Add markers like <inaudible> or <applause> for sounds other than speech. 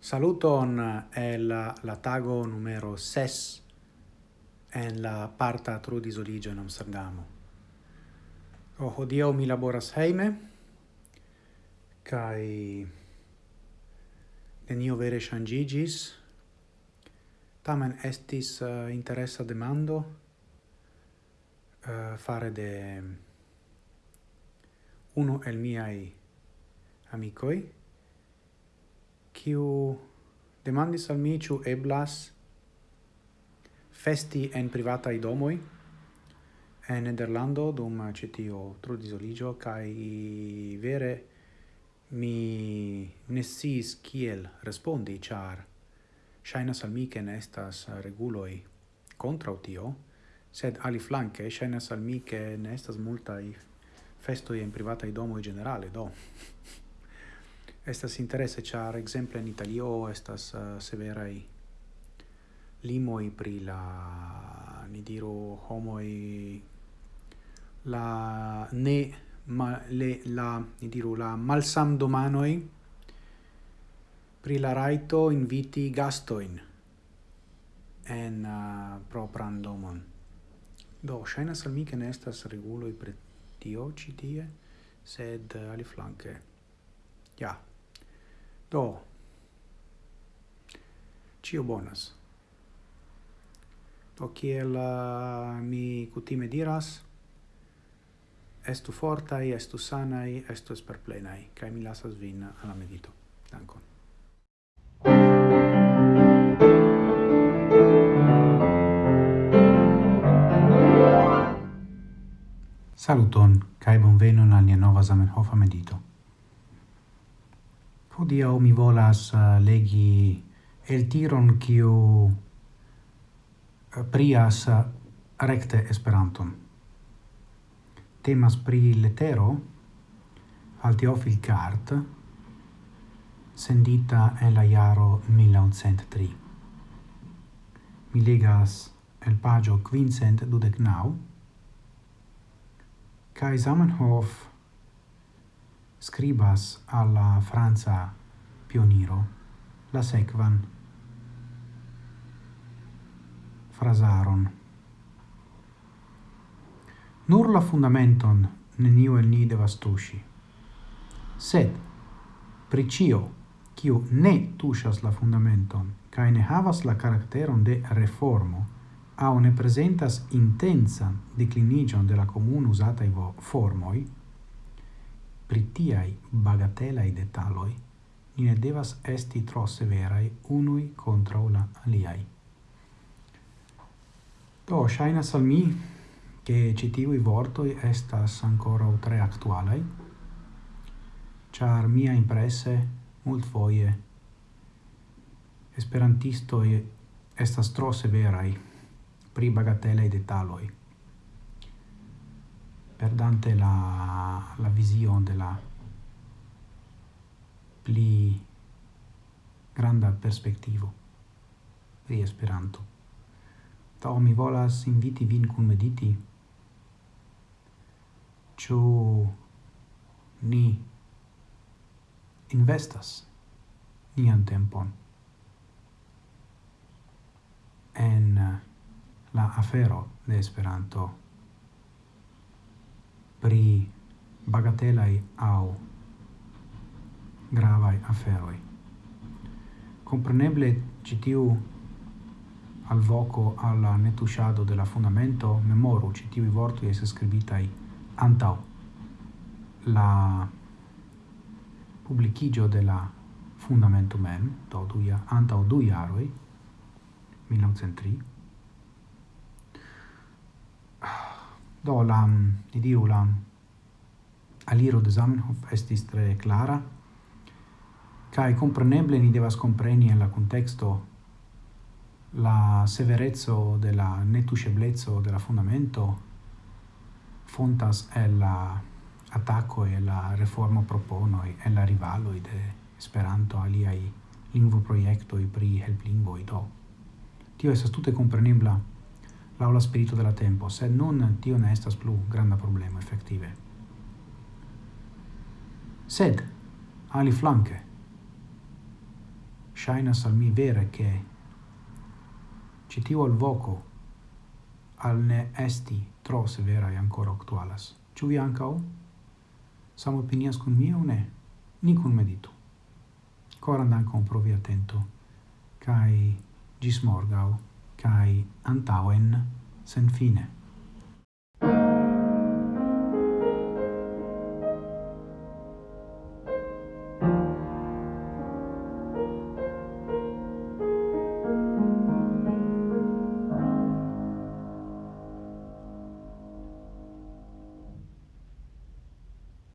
Saluton eh, el la, la tago numero 6 en la parta trudis Oligio in Amsterdamo. Oh, o hodio mi laboras heime, kai nenio vere shangigis, tamen estis eh, uh, interessa demando uh, fare de uno el miai amicoi, kiu demandis al mi ciu eblas festi en privataj domoi en Nederlando dum eh, citio tio trudizoliĝo kai vere mi ne kiel respondi char shainas al mi ke nestas reguloi contra tio sed aliflanke shainas al mi ke ne estas festoi festoj en privataj domoi generale do. <laughs> estas interesse char exemple in Italio estas uh, severai limoi pri la ni diru homoi la ne ma, le, la ni diru la malsam domanoi pri la raito inviti gastoin en uh, propran domon. Do, shaina al mi che reguloi pre tio ci tie, sed eh, uh, ali flanque. Ja, Do. Cio bonas. Do kiel uh, mi kutime diras, estu fortai, estu sanai, estu esperplenai, kai mi lasas vin alla medito. Dankon. Saluton, kai bonvenon al nia nova Zamenhofa medito. Hodiaŭ mi volas eh, legi el tiron kiu eh, prias eh, recte Esperanton. Temas pri letero al Teofil Cart, sendita en la jaro 1903. Mi legas el pagio quincent dudecnau, kai Zamenhof scribas alla Franza pioniro la sequan frasaron. Nur la fundamenton neniu el ni devas tuŝi. Sed pricio kiu ne tuŝas la fundamenton kaj ne havas la caracteron de reformo au ne presentas intensa declinigion de la usata i formoi pri tiai bagatelai detaloi ni ne devas esti tro severai unui contra la aliai. Do, shainas al mi che citivi vortoi estas ancora o tre actualai, char mia impresse mult foie esperantistoi estas tro severai pri bagatelai detaloi perdante la, la vision de la pli granda perspectivo pri Esperanto. Tao mi volas inviti vin kun mediti, ĉu ni investas nian tempon en la afero de Esperanto bagatelai au gravai aferoi. Compreneble citiu al voco alla netusciado della fundamento memoru citiu i vortui es scribitai antau la publicigio della fundamento mem, do duia, antau du iaroi, 1903, do la, didiu la aliro de Zamenhof estis tre clara, cae compreneble ni devas compreni en la contexto la severezzo de la netusceblezzo de la fundamento fontas el la attacco e la reforma proponoi e la rivalo de Esperanto aliai lingvo i pri helplingvoi do. Tio estas tutte comprenebla la la spirito della tempo, sed non tio ne estas plu granda problema effettive sed ali flanque. Shainas al mi vere che citio al voco al ne esti tro severa e ancora actualas. Ciu vi ancao sam opinias con mia o ne? Nicun meditu coran dancon pro provi attento. Kai gis morgau kai antauen sen fine.